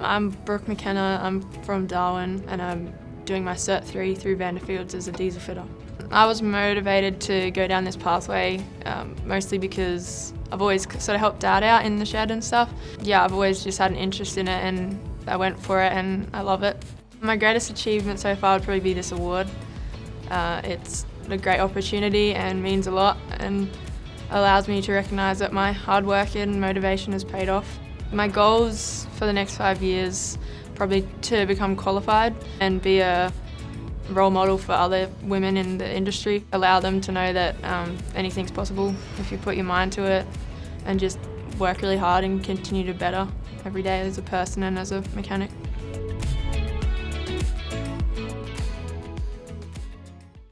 I'm Brooke McKenna, I'm from Darwin and I'm doing my Cert 3 through Vanderfields as a diesel fitter. I was motivated to go down this pathway um, mostly because I've always sort of helped Dad out in the shed and stuff. Yeah, I've always just had an interest in it and I went for it and I love it. My greatest achievement so far would probably be this award. Uh, it's a great opportunity and means a lot and allows me to recognise that my hard work and motivation has paid off. My goals for the next five years probably to become qualified and be a role model for other women in the industry. Allow them to know that um, anything's possible if you put your mind to it and just work really hard and continue to better every day as a person and as a mechanic.